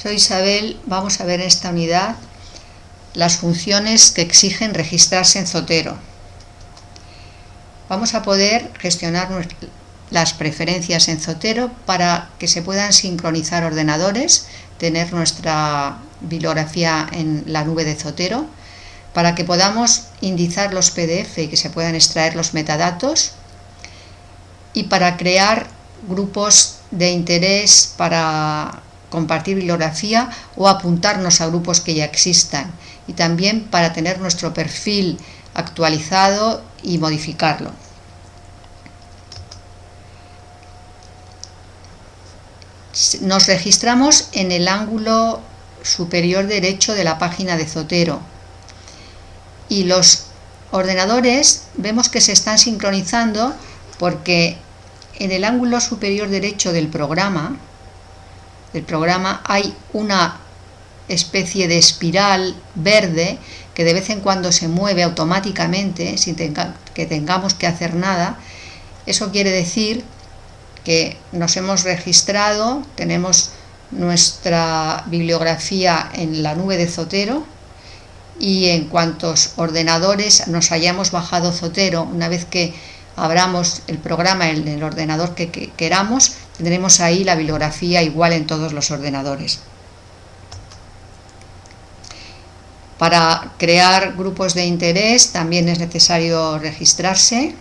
Soy Isabel, vamos a ver en esta unidad las funciones que exigen registrarse en Zotero. Vamos a poder gestionar las preferencias en Zotero para que se puedan sincronizar ordenadores, tener nuestra bibliografía en la nube de Zotero, para que podamos indizar los PDF y que se puedan extraer los metadatos, y para crear grupos de interés para compartir bibliografía o apuntarnos a grupos que ya existan y también para tener nuestro perfil actualizado y modificarlo. Nos registramos en el ángulo superior derecho de la página de Zotero y los ordenadores vemos que se están sincronizando porque en el ángulo superior derecho del programa del programa hay una especie de espiral verde que de vez en cuando se mueve automáticamente sin que tengamos que hacer nada. Eso quiere decir que nos hemos registrado, tenemos nuestra bibliografía en la nube de Zotero y en cuantos ordenadores nos hayamos bajado Zotero, una vez que abramos el programa en el ordenador que, queramos, tendremos ahí la bibliografía igual en todos los ordenadores. Para crear grupos de interés también es necesario registrarse.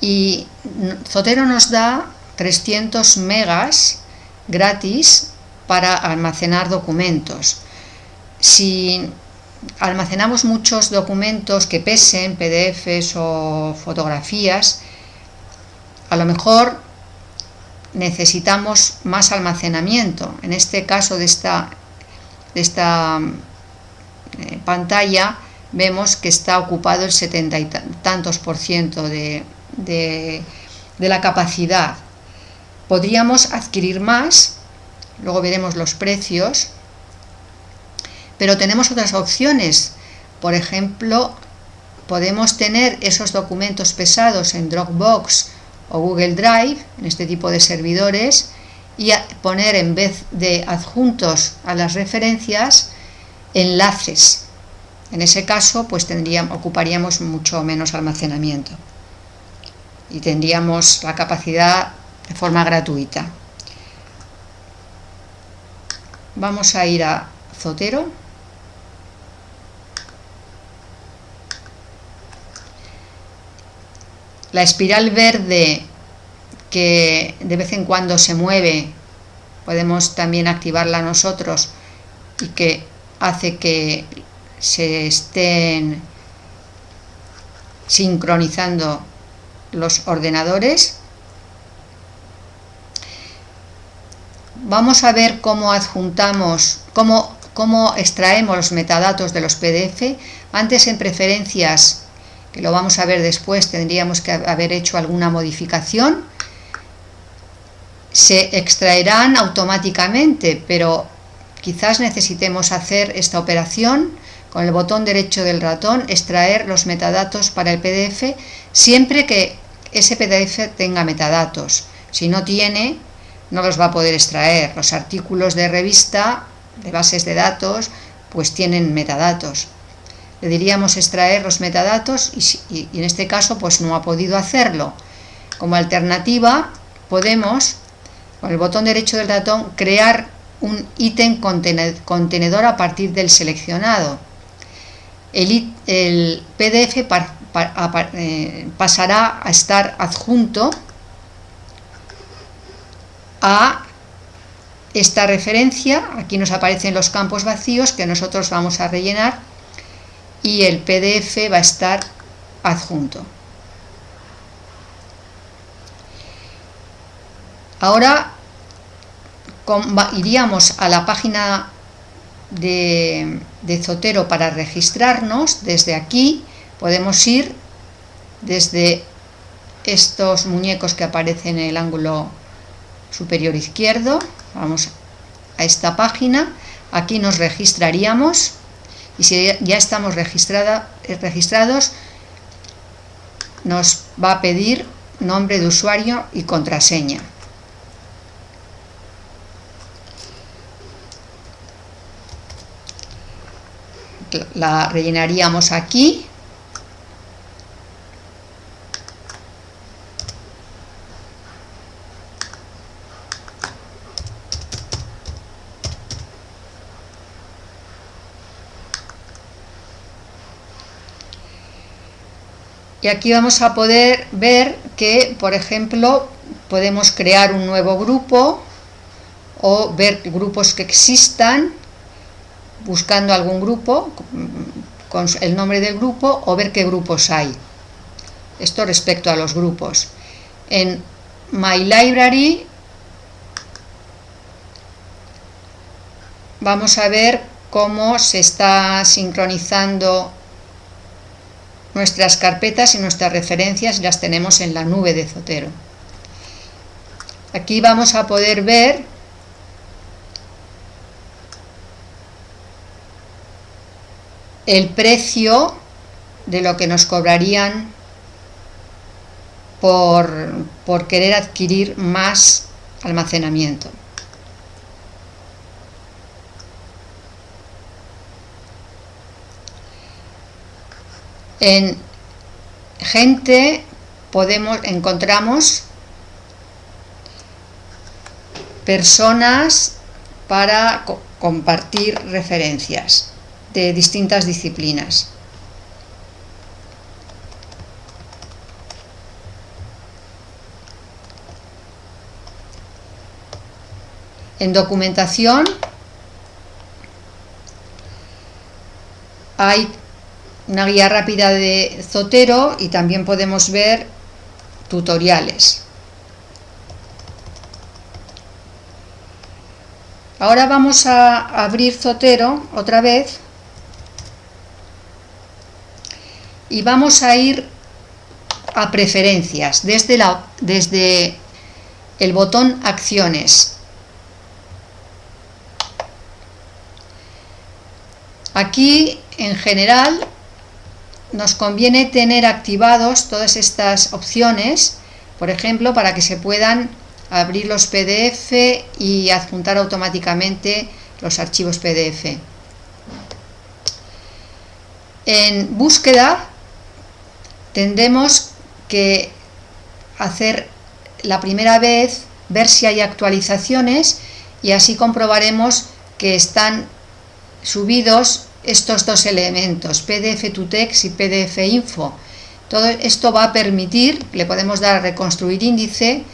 Y Zotero nos da 300 megas gratis para almacenar documentos. Si almacenamos muchos documentos que pesen, PDFs o fotografías, a lo mejor necesitamos más almacenamiento. En este caso de esta, de esta eh, pantalla vemos que está ocupado el setenta y tantos por ciento de, de la capacidad. Podríamos adquirir más, luego veremos los precios, pero tenemos otras opciones. Por ejemplo, podemos tener esos documentos pesados en Dropbox o Google Drive, en este tipo de servidores, y poner en vez de adjuntos a las referencias, enlaces. En ese caso, pues tendríamos, ocuparíamos mucho menos almacenamiento y tendríamos la capacidad de forma gratuita. Vamos a ir a Zotero. La espiral verde que de vez en cuando se mueve, podemos también activarla nosotros y que hace que se estén sincronizando los ordenadores. Vamos a ver cómo adjuntamos, cómo, cómo extraemos los metadatos de los PDF. Antes en preferencias que lo vamos a ver después, tendríamos que haber hecho alguna modificación, se extraerán automáticamente, pero quizás necesitemos hacer esta operación con el botón derecho del ratón, extraer los metadatos para el PDF, siempre que ese PDF tenga metadatos. Si no tiene, no los va a poder extraer. Los artículos de revista, de bases de datos, pues tienen metadatos le diríamos extraer los metadatos y, en este caso pues no ha podido hacerlo. Como alternativa podemos, con el botón derecho del ratón, crear un ítem contenedor a partir del seleccionado. El, PDF eh, pasará a estar adjunto a esta referencia, aquí nos aparecen los campos vacíos que nosotros vamos a rellenar y el PDF va a estar adjunto. Ahora iríamos a la página de, Zotero para registrarnos. Desde aquí podemos ir desde estos muñecos que aparecen en el ángulo superior izquierdo. Vamos a esta página. Aquí nos registraríamos y si ya estamos registrada, eh, registrados nos va a pedir nombre de usuario y contraseña. La rellenaríamos aquí. Y aquí vamos a poder ver que por ejemplo podemos crear un nuevo grupo o ver grupos que existan buscando algún grupo con el nombre del grupo o ver qué grupos hay. Esto respecto a los grupos. En My Library vamos a ver cómo se está sincronizando Nuestras carpetas y nuestras referencias las tenemos en la nube de Zotero. Aquí vamos a poder ver el precio de lo que nos cobrarían por, querer adquirir más almacenamiento. En gente podemos encontramos personas para compartir referencias de distintas disciplinas. En documentación hay una guía rápida de Zotero y también podemos ver tutoriales. Ahora vamos a abrir Zotero otra vez y vamos a ir a preferencias desde, la, desde el botón acciones. Aquí en general nos conviene tener activados todas estas opciones, por ejemplo, para que se puedan abrir los PDF y adjuntar automáticamente los archivos PDF. En búsqueda tendremos que hacer la primera vez, ver si hay actualizaciones y así comprobaremos que están subidos estos dos elementos, PDF to text y PDF info. Todo esto va a permitir, le podemos dar a reconstruir índice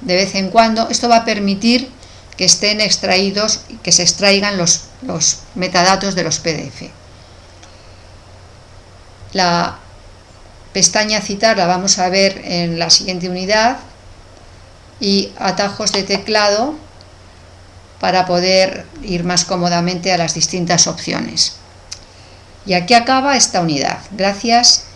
de vez en cuando, esto va a permitir que estén extraídos, que se extraigan los, los metadatos de los PDF. La pestaña citar la vamos a ver en la siguiente unidad y atajos de teclado para poder ir más cómodamente a las distintas opciones. Y aquí acaba esta unidad. Gracias.